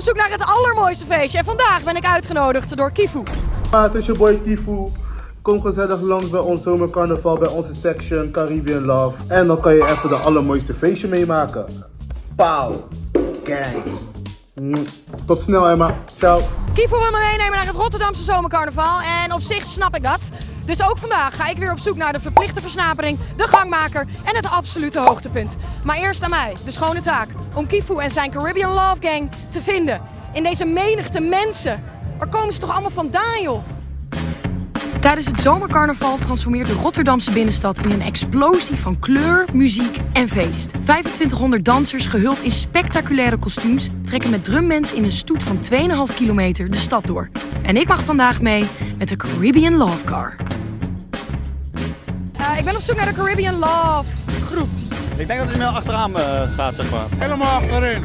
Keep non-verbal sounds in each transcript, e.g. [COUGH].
op zoek naar het allermooiste feestje. En vandaag ben ik uitgenodigd door Kifu. Ja, het is je boy Tifu. Kom gezellig langs bij ons zomercarnaval, bij onze section Caribbean Love. En dan kan je even de allermooiste feestje meemaken. Pauw. Gang. Mm. Tot snel Emma. Ciao. Wil me meenemen naar het Rotterdamse zomercarnaval. En op zich snap ik dat. Dus ook vandaag ga ik weer op zoek naar de verplichte versnapering, de gangmaker en het absolute hoogtepunt. Maar eerst aan mij, de schone taak, om Kifu en zijn Caribbean Love Gang te vinden. In deze menigte mensen. Waar komen ze toch allemaal vandaan, joh? Tijdens het zomercarnaval transformeert de Rotterdamse binnenstad in een explosie van kleur, muziek en feest. 2500 dansers gehuld in spectaculaire kostuums trekken met drummensen in een stoet van 2,5 kilometer de stad door. En ik mag vandaag mee met de Caribbean Love Car. Uh, ik ben op zoek naar de Caribbean Love groep. Ik denk dat hij meer achteraan uh, gaat, zeg maar. Helemaal achterin.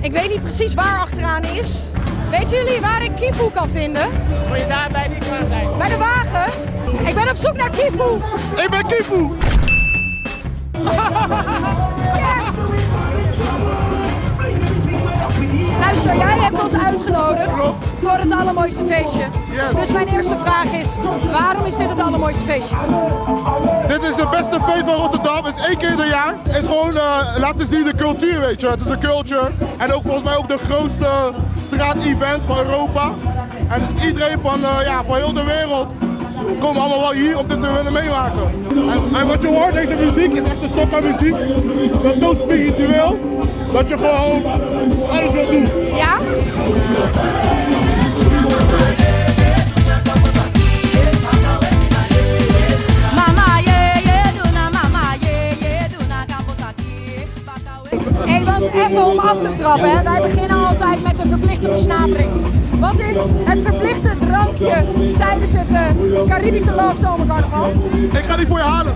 Ik weet niet precies waar achteraan is. Weten jullie waar ik Kifu kan vinden? Moet je daar bij die zijn? Bij de wagen? Ik ben op zoek naar Kifu. Ik ben Kifu. Hebt ons uitgenodigd voor het allermooiste feestje. Dus mijn eerste vraag is, waarom is dit het allermooiste feestje? Dit is het beste feest van Rotterdam. Het is één keer per jaar. Het is gewoon uh, laten zien de cultuur, weet je. Het is de culture. En ook volgens mij ook de grootste straat-event van Europa. En iedereen van, uh, ja, van heel de wereld komen allemaal wel hier om dit te willen meemaken. En, wat je hoort, deze muziek is echt een soca muziek. Dat is zo spiritueel dat je gewoon alles wil doen. Ja? Hey, want even om af te trappen, hè. wij beginnen altijd met een verplichte versnapering. Wat is het verplichte tijdens het uh, Caribische Love Zomercarnaval? Ik ga die voor je halen.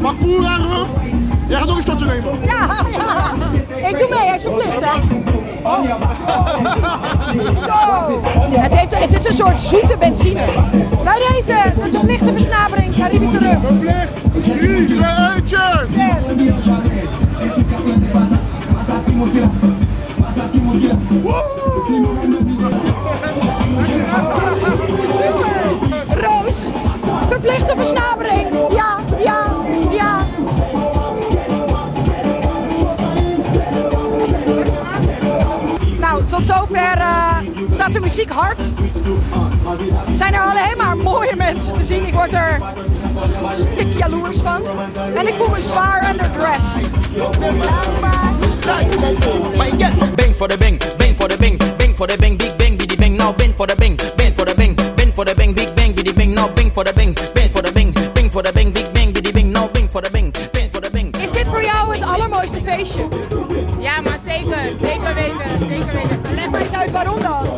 Makura rum. Jij gaat ook een shotje nemen. Ja, ja. [LAUGHS] Ik doe mee, alsjeblieft. Hè. Oh. [LAUGHS] Zo. Het, heeft, het is een soort zoete benzine. Bij deze, de verplichte versnapering, Caribische rum. Verplicht. Hier, uitjes. Roos, verplichte versnapering. Ja, ja, ja. Nou, tot zover uh, staat de muziek hard. Zijn er alleen maar mooie mensen te zien. Ik word er stik jaloers van. En ik voel me zwaar underdressed. Bang for the bang, bang for the bang for the bang, big bang, biddy bang, now bang for the bang, bang for the bang, bang for the bang, big bang, biddy bang, now bang for the bang, bang for the bang, bang for the bang, big bang, biddy bang, now bang for the bang, bang for the bang. Is dit voor jou het allermooiste feestje? Ja, maar zeker, zeker weten, zeker weten. Leg maar eens uit waarom dan.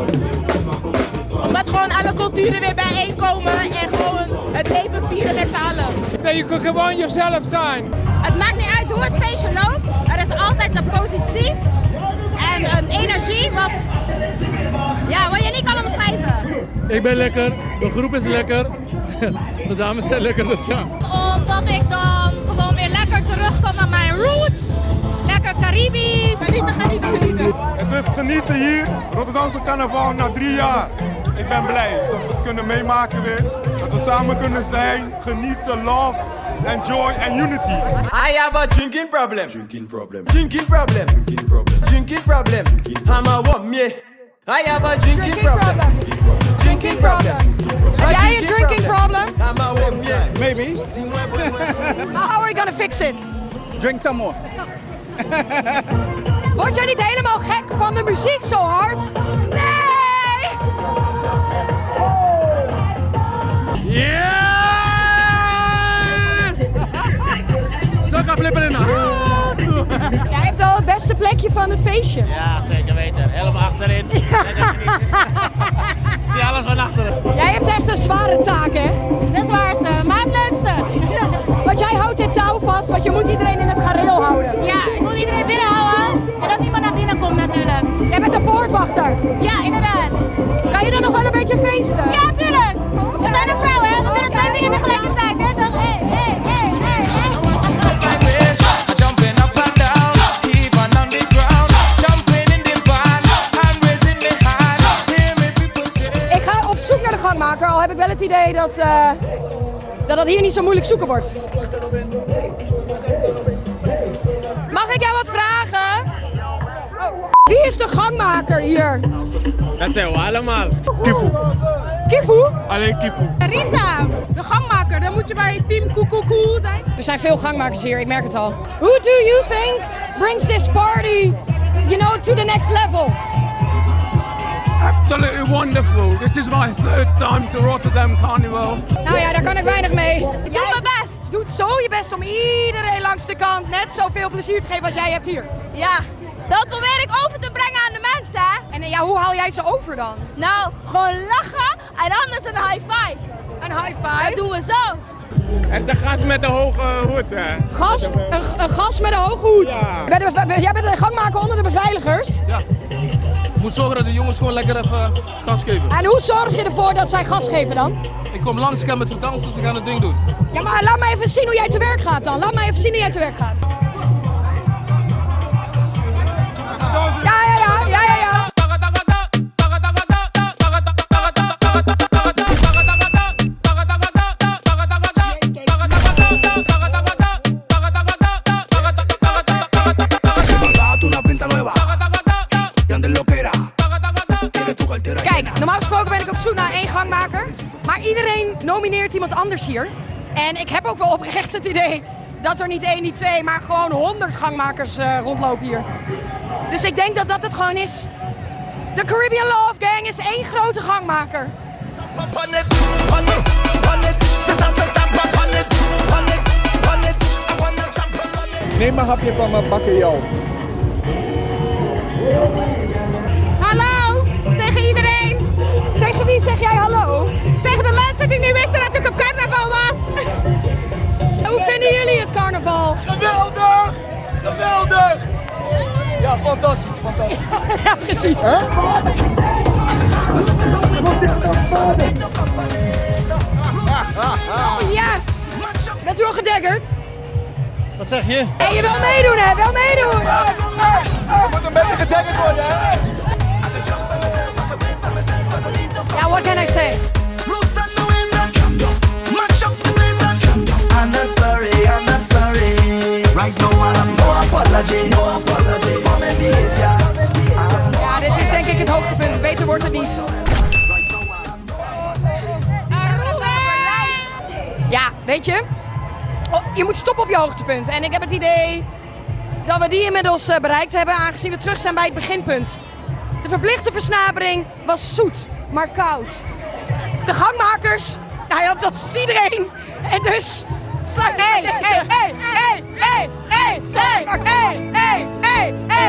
Omdat gewoon alle culturen weer bijeenkomen en gewoon het leven vieren met z'n allen. Nee, je kunt gewoon jezelf zijn. Het maakt niet uit hoe het feestje loopt. Er is altijd een positief energie wat, ja, wat je niet kan omschrijven. Ik ben lekker, de groep is lekker, [LAUGHS] de dames zijn lekker, dus ja. Omdat ik dan gewoon weer lekker terugkom naar mijn roots. Lekker Caribisch. Genieten, genieten, genieten. Het is genieten hier, Rotterdamse carnaval na drie jaar. Ik ben blij dat we het kunnen meemaken weer. Dat we samen kunnen zijn, genieten, love, enjoy en unity. I have a drinking problem. Drinking problem. Drinking problem. Drinking problem. Drinking problem. I'm a one me. I have a drinking, Drinking problem. Drinking problem. Heb jij een drinking problem? I'm a one me. Maybe. How are we gonna fix it? Drink some more. Word jij niet helemaal gek van de muziek zo hard? Van het feestje. Ja, zeker weten. Helemaal achterin. Zie alles van achteren. Jij hebt echt een zware taak, hè? De zwaarste, maar het leukste. Want jij houdt dit touw vast, want je moet iedereen in het gareel houden. Ja, ik moet iedereen binnenhouden en dat niemand naar binnen komt natuurlijk. Jij bent de poortwachter. Ja, inderdaad. Kan je dan nog wel een beetje feesten? Dat, eh, dat dat hier niet zo moeilijk zoeken wordt. Mag ik jou wat vragen? Oh. Wie is de gangmaker hier? Dat zijn we allemaal. Kifu. Kifu? Alleen Kifu. Rita, de gangmaker. Dan moet je bij team Koekoekoe zijn. Er zijn veel gangmakers hier, ik merk het al. Who do you think brings this party, you know, to the next level? Absolutely wonderful. This is my third time to Rotterdam Carnival. Nou ja, daar kan ik weinig mee. Ik doe mijn best. Doet zo je best om iedereen langs de kant net zoveel plezier te geven als jij hebt hier. Ja, dat probeer ik over te brengen aan de mensen. hè. En eh, ja, hoe haal jij ze over dan? Nou, gewoon lachen en anders een high five. Een high five? Dat doen we zo. Er is de gast met de hoge hoed. hè. Gast, een, een gast met een hoge hoed. Beve- jij bent de gangmaker onder de beveiligers. Ik moet zorgen dat de jongens gewoon lekker even gas geven. En hoe zorg je ervoor dat zij gas geven dan? Ik kom langs, ik ga met ze dansen, ze gaan het ding doen. Ja, maar laat me even zien hoe jij te werk gaat dan. Laat me even zien hoe jij te werk gaat. Kijk, normaal gesproken ben ik op zoek naar één gangmaker. Maar iedereen nomineert iemand anders hier. En ik heb ook wel oprecht het idee dat er niet één, niet twee, maar gewoon honderd gangmakers eh, rondlopen hier. Dus ik denk dat dat het gewoon is. De Caribbean Love Gang is één grote gangmaker. Neem een hapje van mijn bakken wie zeg jij hallo? Tegen de mensen die niet wisten dat ik op carnaval was. Hoe vinden jullie het carnaval? Geweldig! Geweldig! Ja, fantastisch, fantastisch. [LAUGHS] ja, precies. Oh, yes! Bent u al gedaggerd? Wat zeg je? En je wil meedoen, hè? Wel meedoen! Er moet een beetje gedekkerd worden, hè? Ja, what can I say? I'm not sorry, I'm not sorry. Right now I have no apology, no apology for my behavior. Ja, dit is denk ik het hoogtepunt. Beter wordt het niet. Ja, weet je, oh, je moet stoppen op je hoogtepunt. En ik heb het idee dat we die inmiddels eh, bereikt hebben, aangezien we terug zijn bij het beginpunt. De verplichte versnapering was zoet, maar koud. De gangmakers, nou ja, dat is iedereen. En dus sluit hey, hey, hey, hey, hey, hey, hey, hey, hey, hey, hey, hey, hey.